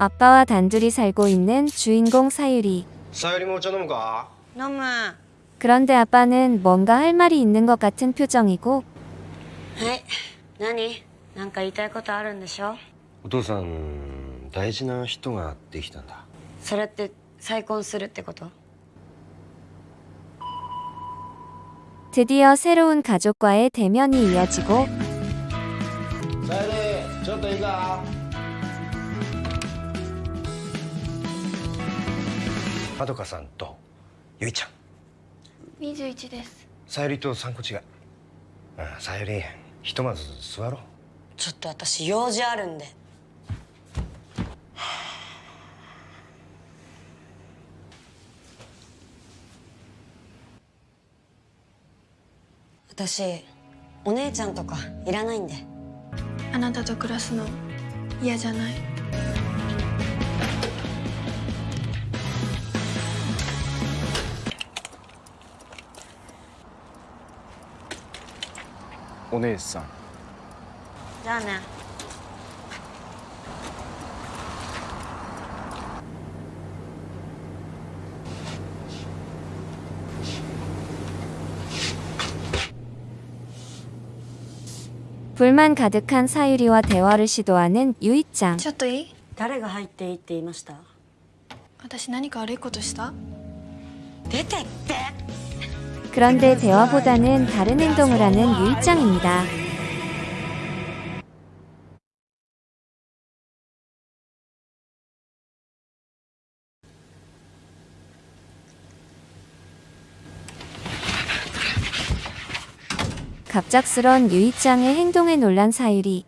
아빠와 단둘이 살고 있는 주인공 사유리. さゆりもお茶飲むか飲むは 그런데 아빠는 뭔가 할 말이 있는 것 같은 표정이고 い何なんか言いたいことあるんでしょお父さん大事な人ができたんだそれって再婚するってこと 드디어 새로운 가족과의 대면이 이어지고 さゆりちょっと まどかさんとゆいちゃん。21です。さゆりと3個違い。うんさゆりひとまず座ろう。ちょっと私用事あるんで。私お姉ちゃんとかいらないんで。あなたと暮らすの嫌じゃない？ お姉さんじゃあね음 불만 가득한 사유리와 대화를 시도하는 유이짱. ちょっといい誰が入っていいって言いました私何か悪いことした出てって 그런데 대화보다는 다른 행동을 하는 유입장입니다. 갑작스런 유입장의 행동에 놀란 사유리.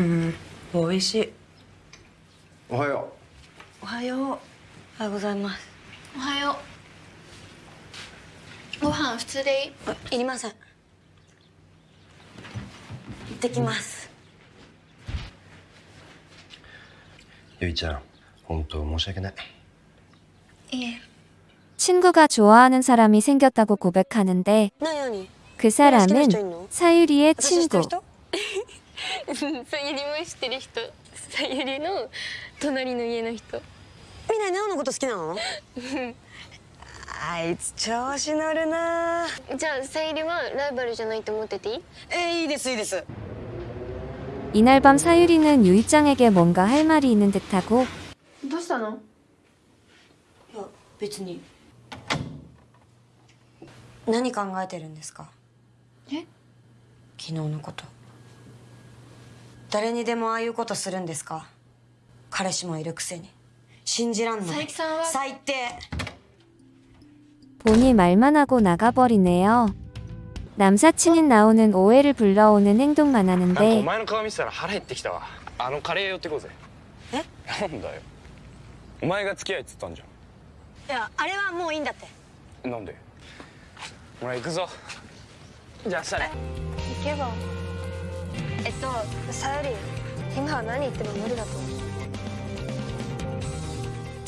음, 보이 씨. 와요. 와요. おはようおはようございますおはようご飯普通でいいあいりません行ってきますうゆいちゃん本当申し訳ないいえ 친구가 좋아하는 사람이 생겼다고 고백하는데 何何 그 好きな 사람은 人いんの 사유리의 私知ってる 친구. 人さゆりも知ってる人さゆりの隣の家の人 みんなネオのこと好きなのあいつ調子乗るなじゃあさゆりはライバルじゃないと思ってていいえいいですいいです 이날 밤 사유리는 유이짱에게 뭔가 할 말이 있는 듯하고 どうしたのいや別に何考えてるんですかえ昨日のこと誰にでもああいうことするんですか彼氏もいるくせに 信じらんない佐伯さんは最低 본이 말만 하고 나가버리네요. 남사친인 나오는 오해를 불러오는 행동만 なんかお 하는데 前の顔見てたら腹減ってきたわあのカレー寄ってこうぜえなんだよお前が付き合いっつったんじいやあれはもういいんだってゃんなんでほら行くぞじゃあ明日ね行けばえっとさゆり今は何言っても無理だと思う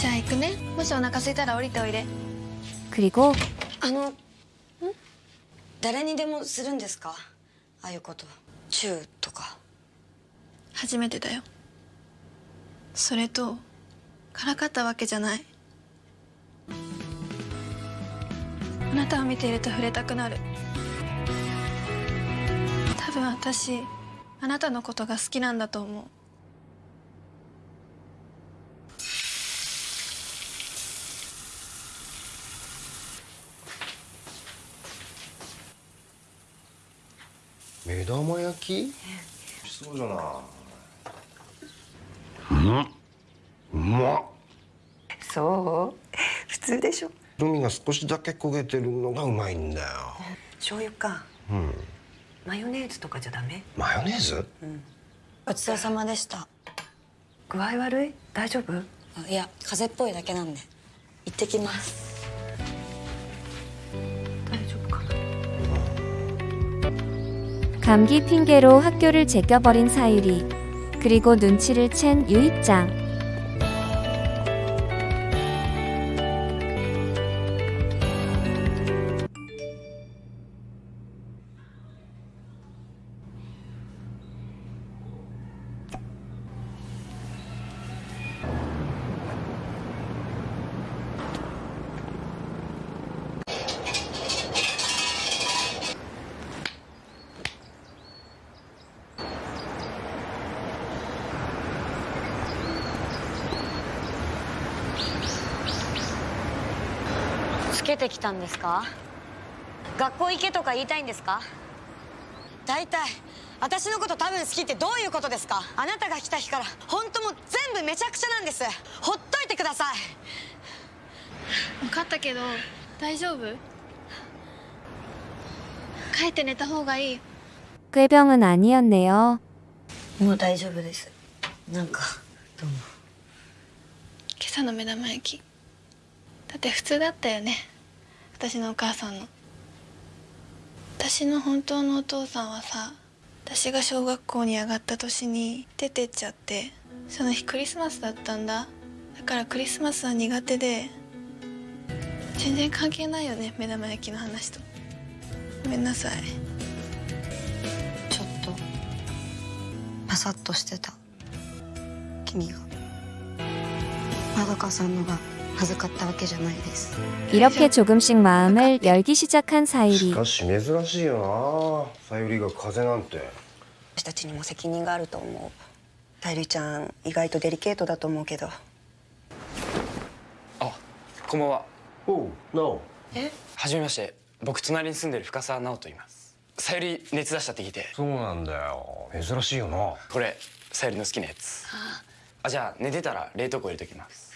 じゃあ行くね。もしお腹空いたら降りておいで。クリコあのん？誰にでもするんですか？ああいうこと。チューとか。初めてだよ。それとからかったわけじゃない。あなたを見ていると触れたくなる。多分私あなたのことが好きなんだと思う。目玉焼き？そうじゃなうんうまっそう普通でしょ海が少しだけ焦げてるのがうまいんだよ醤油かうんマヨネーズとかじゃダメマヨネーズごちそうさまでした具合悪い大丈夫あいや風邪っぽいだけなんで行ってきます 감기 핑계로 학교를 제껴버린 사유리. 그리고 눈치를 챈 유입장.「 てきたんですか学校行けとか言いたいんですか大体私のこと多分好きってどういうことですかあなたが来た日から本当もう全部めちゃくちゃなんですほっといてください分かったけど大丈夫帰って寝た方がいい 꾀병은 아니었네요. もう大丈夫ですなんかどうも今朝の目玉焼きだって普通だったよね 私のお母さんの。私の本当のお父さんはさ私が小学校に上がった年に出てっちゃってその日クリスマスだったんだ。だからクリスマスは苦手で全然関係ないよね目玉焼きの話と。ごめんなさい。ちょっとパサッとしてた。君が。まどかさんのが恥ずかったわけじゃないです 이렇게 조금씩 마음을 열기 시작한 し 사유리. かし珍しいよなさゆりが風邪なんて私たちにも責任があると思うさゆりちゃん意外とデリケートだと思うけどあこんばんはおうなおはじめまして僕隣に住んでる深澤直と言いますさゆり熱出したって聞いてそうなんだよ珍しいよなこれさゆりの好きなやつあじゃあ寝てたら冷凍庫入れときます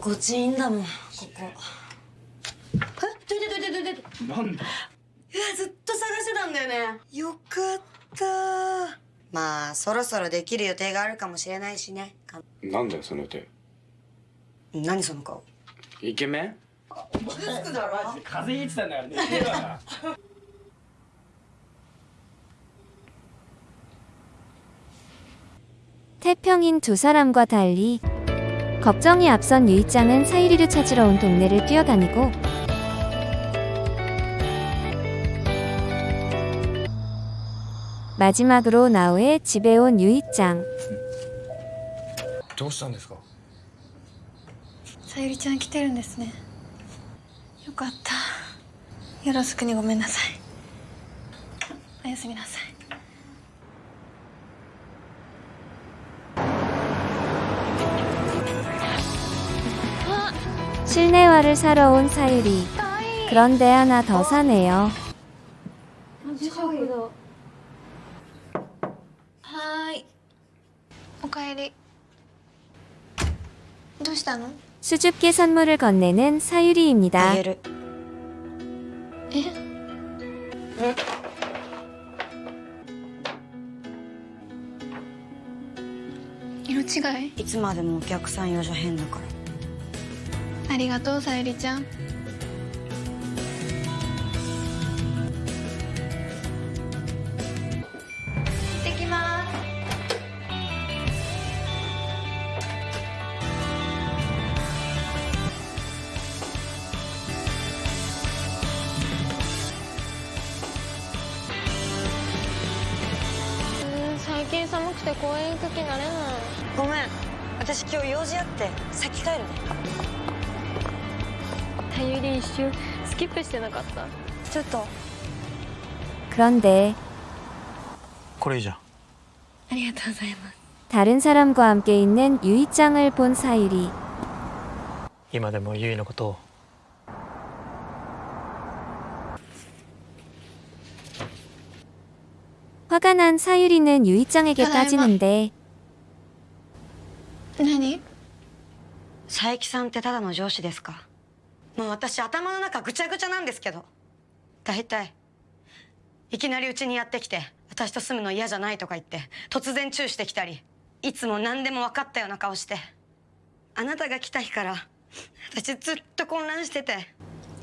心地いいんだもんここえどいてどいてどいてなんだいやずっと探してたんだよねよかったまあそろそろできる予定があるかもしれないしねかなんだよその予定何その顔イケメン風邪ひいてたんだから寝てるわ 태평인 두 사람과 달리 걱정이 앞선 유이짱은 사유리를 찾으러 온 동네를 뛰어다니고 마지막으로 나우의 집에 온 유이짱 どうしたんですかさゆりちゃん来てるんですねよかったよろしくにごめんなさいおやすみなさい 실내화를 사러 온 사유리 그런데 하나 더 사네요 はーいおかえりどうしたの 수줍게 선물을 건네는 あ 사유리입니다 げるえ色違 違いいつまでもお客さん用じゃ変だからあ りがとうさゆりちゃん。行ってきます。最近寒くて公園行く気なれない。ごめん。私今日用事あって先帰るね さゆり一瞬スキップしてなかったちょっと 그런데 これいいじゃんありがとうございます 다른 사람과 함께 있는 유이짱을 본 사유리. 今でもゆいのことを 화가 난 사유리는 유이짱에게 하나만. 따지는데 何佐伯さんってただの上司ですか もう私頭の中ぐちゃぐちゃなんですけど大体いきなりうちにやってきて私と住むの嫌じゃないとか言って突然チューしてきたりいつも何でも分かったような顔してあなたが来た日から私ずっと混乱してて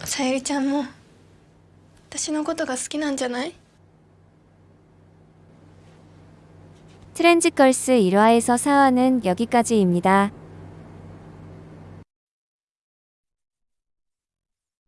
さゆりちゃんも私のことが好きなんじゃない 트렌즈걸스 1화에서 4화는 여기까지입니다.